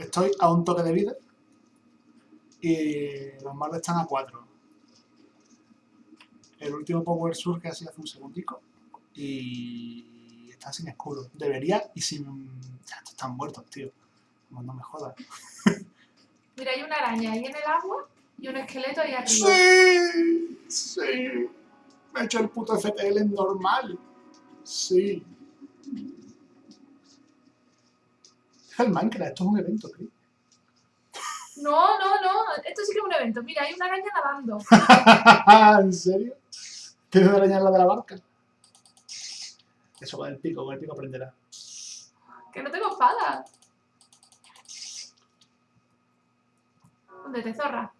Estoy a un toque de vida. Y los malos están a 4. El último Power Sur que ha sido hace un segundico. Y está sin escudo. Debería y sin... Ya, estos están muertos, tío. No, no me jodas. Mira, hay una araña ahí en el agua y un esqueleto ahí arriba. ¡Sí! ¡Sí! Me he hecho el puto FTL en normal. Sí. Es el Minecraft, esto es un evento, Chris. No, no, no. Esto sí que es un evento. Mira, hay una araña nadando. ¿En serio? ¿Tienes una araña en la de la barca? Eso con el pico, con el pico aprenderá. Que no tengo espada. ¿Dónde te zorra?